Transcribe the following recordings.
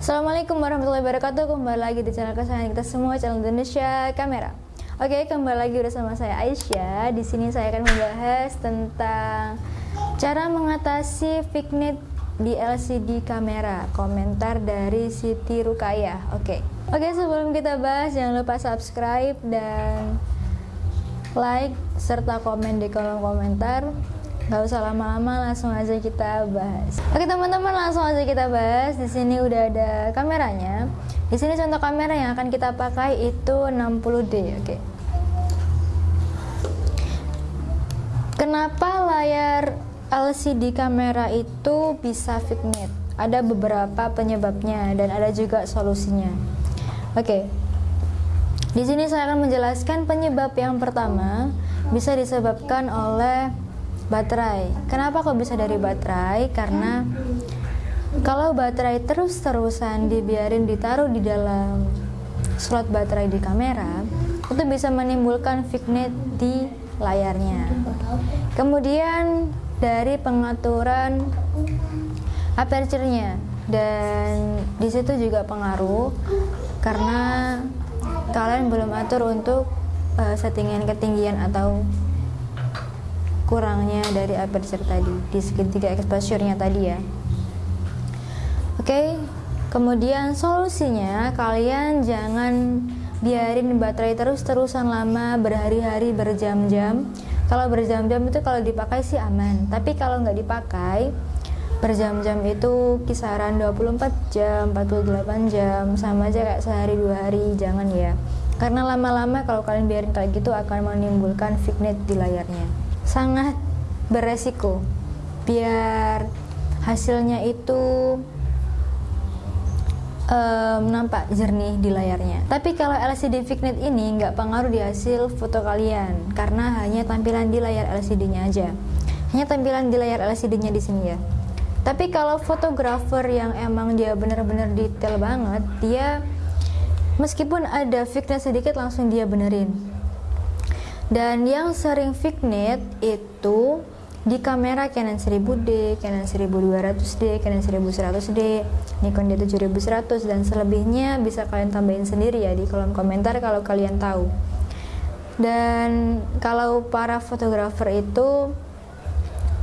Assalamualaikum warahmatullahi wabarakatuh. Kembali lagi di channel kesayangan kita semua, channel Indonesia Kamera. Oke, kembali lagi bersama saya Aisyah. Di sini saya akan membahas tentang cara mengatasi fignet di LCD kamera. Komentar dari Siti Rukayah. Oke. Oke, sebelum kita bahas jangan lupa subscribe dan like serta komen di kolom komentar Gak usah lama-lama, langsung aja kita bahas. Oke teman-teman, langsung aja kita bahas. Di sini udah ada kameranya. Di sini contoh kamera yang akan kita pakai itu 60D, oke. Kenapa layar LCD kamera itu bisa fignet? Ada beberapa penyebabnya dan ada juga solusinya. Oke. Di sini saya akan menjelaskan penyebab yang pertama bisa disebabkan oleh baterai. Kenapa kok bisa dari baterai? Karena kalau baterai terus-terusan dibiarin ditaruh di dalam slot baterai di kamera, itu bisa menimbulkan fignet di layarnya. Kemudian dari pengaturan aperture-nya dan di situ juga pengaruh karena kalian belum atur untuk uh, settingan ketinggian atau kurangnya dari aperture tadi di segitiga exposure-nya tadi ya. Oke okay. kemudian solusinya kalian jangan biarin baterai terus-terusan lama berhari-hari berjam-jam. Kalau berjam-jam itu kalau dipakai sih aman tapi kalau nggak dipakai berjam-jam itu kisaran 24 jam 48 jam sama aja kayak sehari dua hari jangan ya. Karena lama-lama kalau kalian biarin kayak gitu akan menimbulkan fignet di layarnya sangat beresiko biar hasilnya itu um, nampak jernih di layarnya. Tapi kalau LCD Fignet ini nggak pengaruh di hasil foto kalian karena hanya tampilan di layar LCD-nya aja. Hanya tampilan di layar LCD-nya di sini ya. Tapi kalau fotografer yang emang dia benar-benar detail banget, dia meskipun ada fignet sedikit langsung dia benerin dan yang sering fignet itu di kamera Canon 1000D, Canon 1200D, Canon 1100D, Nikon D7100 dan selebihnya bisa kalian tambahin sendiri ya di kolom komentar kalau kalian tahu. Dan kalau para fotografer itu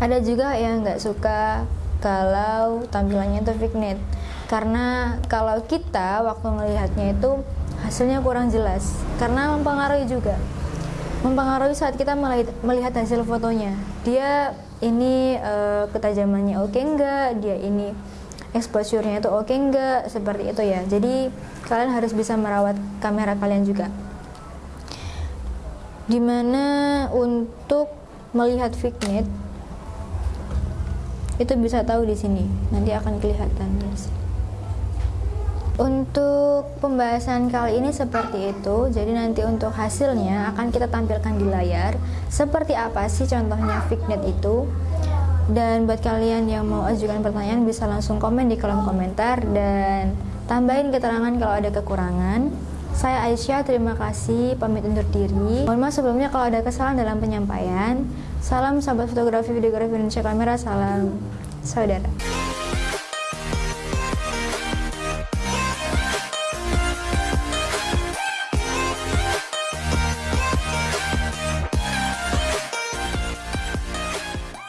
ada juga yang nggak suka kalau tampilannya itu fignet karena kalau kita waktu melihatnya itu hasilnya kurang jelas karena mempengaruhi juga mempengaruhi saat kita melihat hasil fotonya. Dia ini uh, ketajamannya oke okay enggak dia ini exposure-nya itu oke okay enggak seperti itu ya. Jadi kalian harus bisa merawat kamera kalian juga. Di mana untuk melihat fignet itu bisa tahu di sini. Nanti akan kelihatan sini untuk pembahasan kali ini seperti itu, jadi nanti untuk hasilnya akan kita tampilkan di layar. Seperti apa sih contohnya fignet itu? Dan buat kalian yang mau ajukan pertanyaan bisa langsung komen di kolom komentar. Dan tambahin keterangan kalau ada kekurangan. Saya Aisyah, terima kasih, pamit undur diri. Mohon maaf sebelumnya kalau ada kesalahan dalam penyampaian. Salam sahabat fotografi videografi Indonesia Kamera, salam saudara